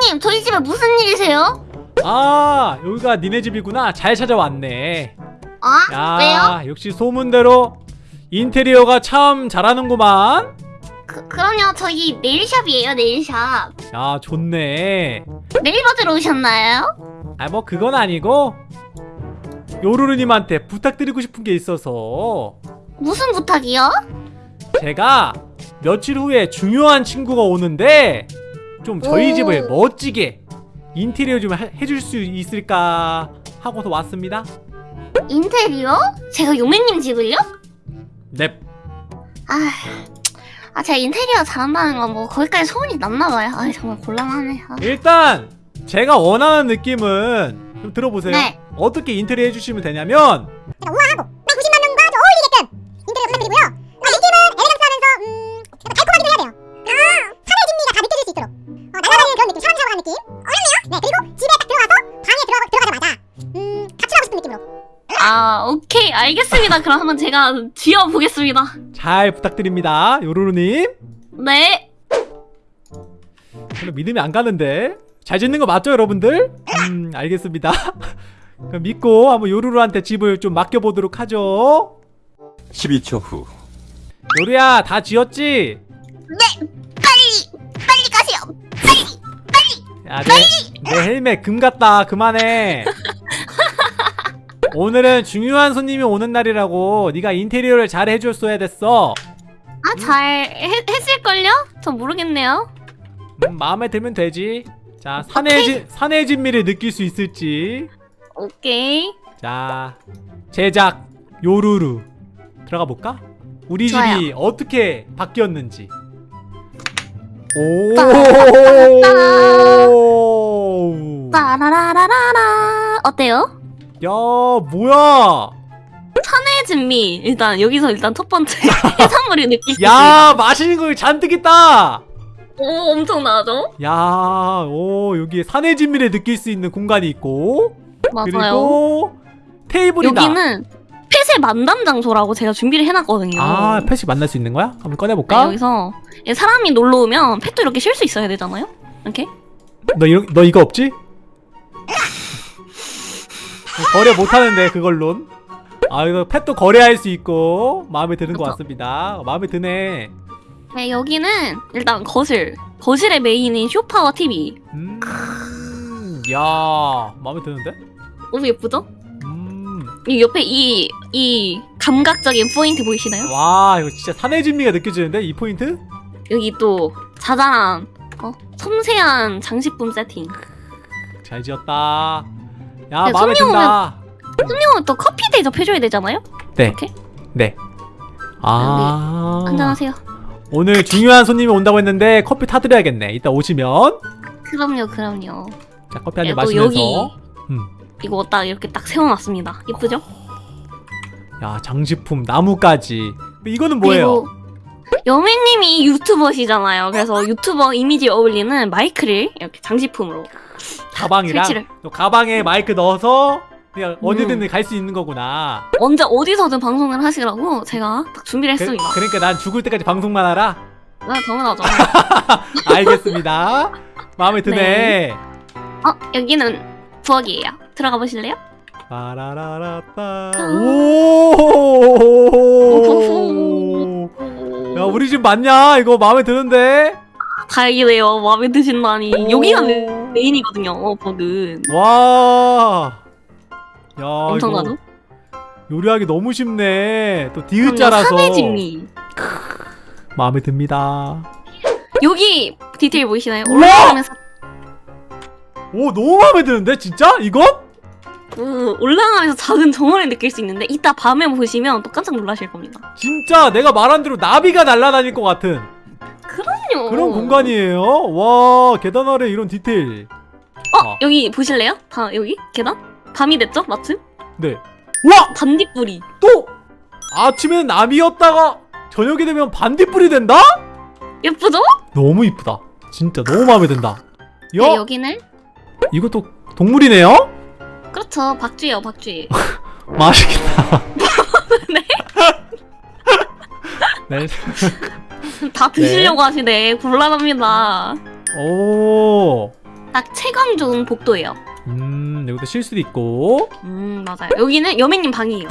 요맹님 저희 집에 무슨 일이세요? 아 여기가 니네 집이구나 잘 찾아왔네 아야 왜요? 역시 소문대로 인테리어가 참 잘하는구만 그, 그럼요 저희 네일샵이에요 네일샵 야 좋네 네일 받으러 오셨나요? 아 뭐 그건 아니고 요루루님한테 부탁드리고 싶은 게 있어서 무슨 부탁이요? 제가 며칠 후에 중요한 친구가 오는데 좀 저희 오. 집을 멋지게 인테리어 좀 해- 해줄 수 있을까 하고서 왔습니다 인테리어? 제가 요맹님 집을요? 넵 아, 아 제가 인테리어 잘한다는 건 뭐 거기까지 소문이 났나봐요 아 정말 곤란하네 아. 일단 제가 원하는 느낌은 좀 들어보세요 네. 어떻게 인테리어 해주시면 되냐면 오케이 알겠습니다. 그럼 한번 제가 지어보겠습니다. 잘 부탁드립니다 요루루님. 네. 별로 믿음이 안 가는데. 잘 짓는 거 맞죠 여러분들? 음 알겠습니다. 그럼 믿고 한번 요루루한테 집을 좀 맡겨보도록 하죠. 12초 후. 요루야 다 지었지? 빨리 빨리 가세요. 야, 내, 내 헬멧 금 같다. 그만해. 오늘은 중요한 손님이 오는 날이라고 네가 인테리어를 잘 해줬어야 됐어. 아잘 했을걸요? 전 모르겠네요 음, 마음에 들면 되지. 자, 산의, 진, 산의 진미를 느낄 수 있을지. 오케이 자, 제작 요루루 들어가 볼까? 우리 좋아요. 집이 어떻게 바뀌었는지. 오. 따라라라라라 어때요? 야, 뭐야? 산의 진미 일단 여기서 일단 첫 번째 해산물이 느낄 수야 맛있는 걸 잔뜩 있다 오 엄청나죠? 야, 오 여기 산의 진미를 느낄 수 있는 공간이 있고 맞아요 그리고 테이블이다 여기는 펫의 만담 장소라고 제가 준비를 해놨거든요 아 펫이 만날 수 있는 거야? 한번 네, 꺼내볼까? 여기서 사람이 놀러 오면 펫도 이렇게 쉴 수 있어야 되잖아요 이렇게 너, 이거, 너 이거 없지? 거래 못하는데 그걸론 아 이거 펫도 거래할 수 있고 마음에 드는 것 그쵸. 같습니다 마음에 드네 네 여기는 일단 거실 거실의 메인인 쇼파와 TV 음, 야 마음에 드는데? 너무 예쁘죠? 음, 이 옆에 이, 이 감각적인 포인트 보이시나요? 와 이거 진짜 산의 진미가 느껴지는데 이 포인트? 여기 또 자잘한 어, 섬세한 장식품 세팅 잘 지었다. 야 네, 마음에 손님 든다. 손님은 또 커피 대접해줘야 되잖아요? 네. 이렇게 네. 아. 한잔하세요 오늘 중요한 손님이 온다고 했는데 커피 타드려야겠네. 이따 오시면 그럼요 그럼요 자 커피 한잔 네, 또 마시면서. 여기 음. 이거 딱 이렇게 딱 세워놨습니다 예쁘죠? 야 장식품 나무까지. 이거는 뭐예요? 여매님이 유튜버시잖아요 그래서 유튜버 이미지에 어울리는 마이크를 이렇게 장식품으로 가방이랑 설치를. 또 가방에 마이크 넣어서 그냥 음. 언제든 갈수 있는 거구나. 언제 어디서든 방송을 하시라고 제가 딱 준비를 그, 했습니다 그러니까 난 죽을 때까지 방송만 하라. 네 당연하죠 알겠습니다. 마음에 드네. 네. 어 여기는 부엌이에요 들어가 보실래요? 빠라라라따. 아. 오. 집 맞냐? 이거 마음에 드는데? 다행이네요 마음에 드신다니 오. 여기가 메- 메인이거든요 어, 부엌은 와. 야 엄청나죠? 요리하기 너무 쉽네. 또 디귿자라서 산의 진미 마음에 듭니다. 여기 디테일 보이시나요? 올라가면서 오 너무 마음에 드는데 진짜? 이거? 그 올라가면서 작은 정원을 느낄 수 있는데 이따 밤에 보시면 또 깜짝 놀라실 겁니다 진짜 내가 말한 대로 나비가 날아다닐 것 같은 그럼요 그런 공간이에요. 와 계단 아래 이런 디테일. 어 아. 여기 보실래요? 다 여기 계단? 밤이 됐죠? 마침? 네. 와 반딧불이 또 아침에는 나비였다가 저녁이 되면 반딧불이 된다? 예쁘죠? 너무 이쁘다. 진짜 너무 마음에 든다. 야네 여기는 이것도 동물이네요? 그렇죠 박쥐예요 박쥐 맛있겠다. 네. 다 드시려고 하시네 곤란합니다 오. 딱 채광 좋은 복도예요. 음 여기도 쉴 수도 있고 음 맞아요. 여기는 여매님 방이에요.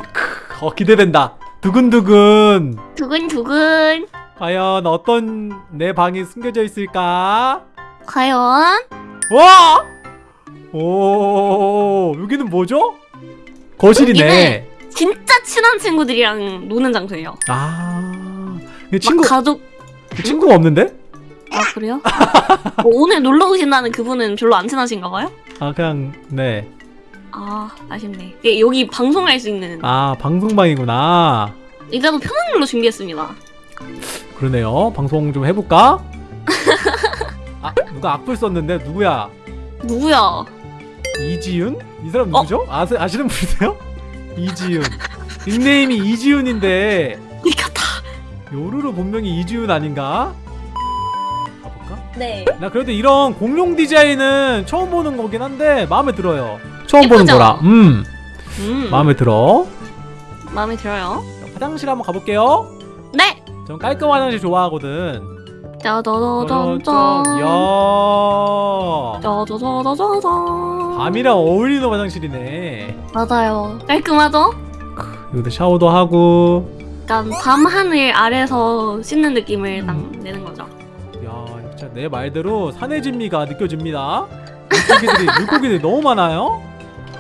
어 기대된다 두근두근 두근두근. 과연 어떤 내 방이 숨겨져 있을까 과연 와! 오 여기는 뭐죠? 거실이네 진짜 친한 친구들이랑 노는 장소예요. 아 친구 막 가족. 친구가 없는데? 아 그래요? 뭐 오늘 놀러 오신다는 그분은 별로 안 친하신가 봐요? 아 그냥 네. 아 아쉽네. 예, 여기 방송할 수 있는 아 방송방이구나. 의자도 편한 걸로 준비했습니다. 그러네요. 방송 좀 해볼까? 아 누가 악플 썼는데 누구야? 누구야? 이지윤? 이 사람 어? 누구죠? 아세, 아시는 분이세요? 이지윤. 닉네임이 이지윤인데 이 같아. 요루루 본명이 이지윤 아닌가? 가볼까? 네. 나 그래도 이런 공룡 디자인은 처음 보는 거긴 한데 마음에 들어요. 처음 예쁘죠? 보는 거라. 음 음. 마음에 들어. 마음에 들어요. 자, 화장실 한번 가볼게요. 네. 전 깔끔한 화장실 좋아하거든. 짜자자잔짠. 야. 짜자자자잔. 밤이랑 어울리는 화장실이네. 맞아요. 깔끔하죠? 여기도 샤워도 하고. 약간 밤 하늘 아래서 씻는 느낌을 딱 음. 내는 거죠. 야, 진짜 내 말대로 산의 진미가 느껴집니다. 물고기들이 물고기들이 너무 많아요.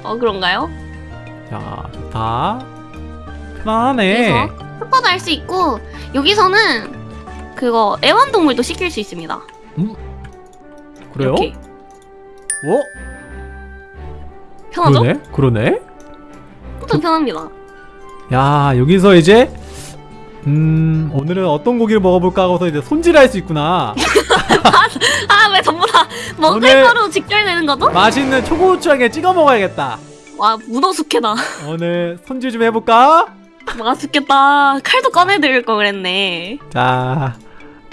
어 그런가요? 야, 좋다. 편안하네. 그래서 슈퍼도 할 수 있고 여기서는 그거 애완동물도 시킬 수 있습니다. 그래요? 이렇게. 어? 편하죠? 그러네. 그러네. 또 편합니다. 야, 여기서 이제 음, 오늘은 어떤 고기를 먹어볼까 하고서 이제 손질할 수 있구나. 아왜 전부 다 먹을거로 직결되는 거죠? 맛있는 초고추장에 찍어 먹어야겠다. 와 문어 숙회다. 오늘 손질 좀 해볼까? 맛있겠다. 칼도 꺼내드릴 거 그랬네. 자,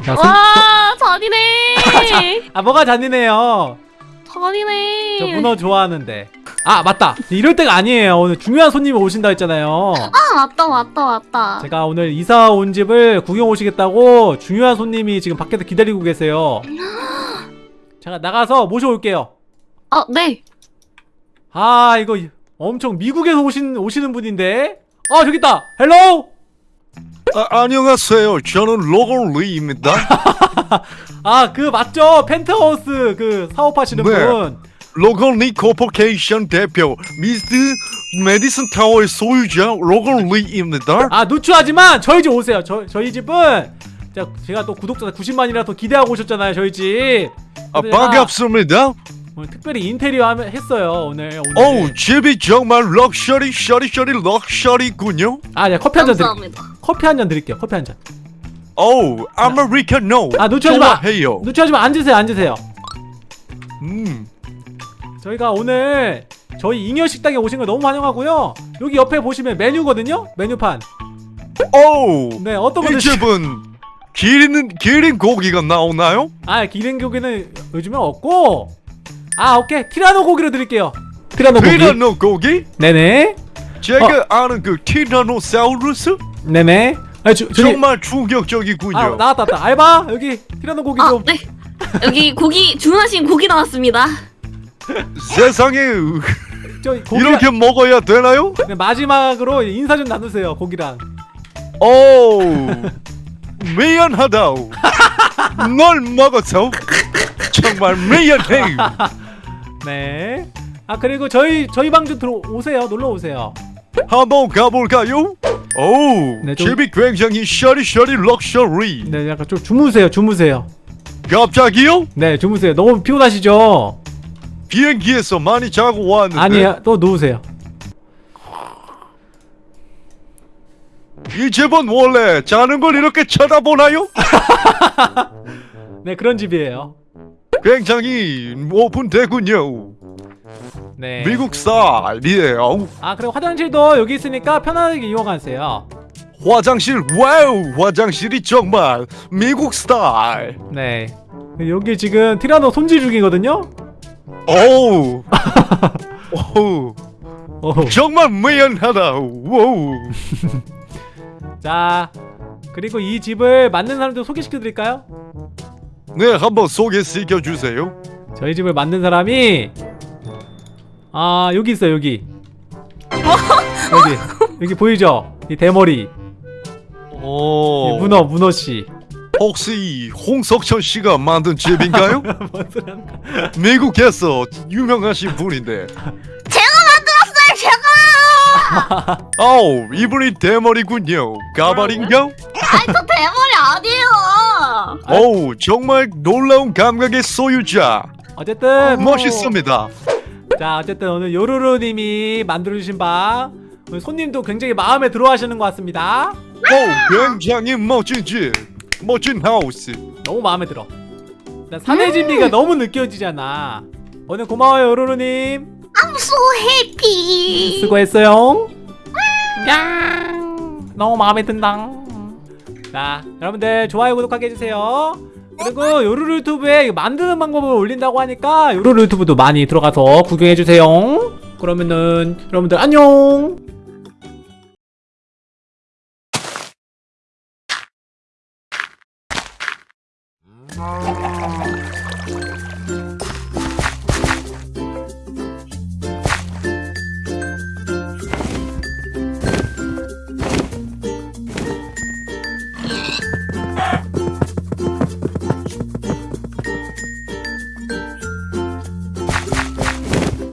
자 손, 와 잔이네. 아 뭐가 잔인해요. 잔이네. 저 문어 좋아하는데. 아 맞다. 이럴 때가 아니에요. 오늘 중요한 손님이 오신다 했잖아요. 아 맞다 맞다 맞다. 제가 오늘 이사 온 집을 구경 오시겠다고 중요한 손님이 지금 밖에서 기다리고 계세요. 제가 나가서 모셔올게요. 아 네. 아 이거 엄청 미국에서 오신 오시는 분인데. 아 저기 있다. Hello. 아, 안녕하세요. 저는 로건 리입니다. 아 그 맞죠? 펜트하우스 그 사업하시는 네. 분. 로건 리 corporation 대표 미스터 메디슨 타워의 소유자 로건 리입니다. 아 누추하지만 저희 집 오세요. 저 저희 집은 제가, 또 구독자 90만이라 더 기대하고 오셨잖아요. 저희 집. 아, 제가 반갑습니다. 오늘 특별히 인테리어 하면 했어요. 오늘 오늘. 어우, 집이 정말 럭셔리 셔리 셔리 럭셔리군요. 아, 네 커피 한 잔 드릴게요. 감사합니다. 커피 한 잔 드릴게요. 커피 한 잔. 어우, 아메리카노. 아, 놓치지 마. 좋아해요. 누추하지만 앉으세요. 앉으세요. 음, 저희가 오늘 저희 잉여 식당에 오신 걸 너무 환영하고요. 여기 옆에 보시면 메뉴거든요. 메뉴판. 어우, 네, 어떤 이 드시? 집은 기린 기린 고기가 나오나요? 아, 기린 고기는 요즘에 없고. 아, 오케이. 티라노 고기로 드릴게요. 티라노 고기. 티라노 고기? 네네. 제가 아는 그 티라노사우루스 네네. 아, 주, 저기, 정말 충격적이군요. 아, 나왔다, 나왔다. 알바 여기 티라노 고기 아 좀. 네. 여기 고기 주문하신 고기 나왔습니다. 세상에 저 고기 이렇게 먹어야 되나요? 네, 마지막으로 인사 좀 나누세요. 고기랑. 오 미안하다. 널 먹어서 정말 미안해. 네. 아 그리고 저희 저희 방좀 들어오세요. 놀러 오세요. 한번 가볼까요? 오 네, 좀- 집이 굉장히 셔리셔리 럭셔리. 네, 약간 좀 주무세요. 주무세요. 갑자기요? 네, 주무세요. 너무 피곤하시죠? 비행기에서 많이 자고 왔는데 아니요, 또 누우세요. 이 집은 원래 자는 걸 이렇게 쳐다보나요? 네, 그런 집이에요. 굉장히 오픈되군요. 네. 미국 스타일이에요. 아 그리고 화장실도 여기 있으니까 편안하게 이용하세요. 화장실 wow 화장실이 정말 미국 스타일. 네. 여기 지금 티라노 손질 중이거든요. 오우 오우 어. 정말 미안하다. 오우 자, 그리고 이 집을 만든 사람들 소개시켜 드릴까요? 네 한번 소개시켜 주세요. 저희 집을 만든 사람이 아 여기 있어요 여기. 여기 여기 보이죠? 이 대머리. 오. 이 문어 문어씨. 혹시 홍석천 씨가 만든 집인가요? 뭔 소리 하는 거야 미국에서 유명하신 분인데. 제가 만들었어요 제가! 어우 이분이 대머리군요. 가발인가? 아이 저 대머리 아니에요 어우 정말 놀라운 감각의 소유자. 어쨌든 멋있습니다. 자 어쨌든 오늘 요루루님이 만들어주신 방 오늘 손님도 굉장히 마음에 들어하시는 것 같습니다. 어우 굉장히 멋진 집 멋진 하우스. 너무 마음에 들어. 일단 사내 진미가 너무 느껴지잖아. 오늘 고마워요 요루루님. I'm so happy. 수고했어요. 야 너무 마음에 든다 자 여러분들 좋아요 구독하게 해주세요. 그리고 요루루 유튜브에 만드는 방법을 올린다고 하니까 요루루 유튜브도 많이 들어가서 구경해주세요. 그러면은 여러분들 안녕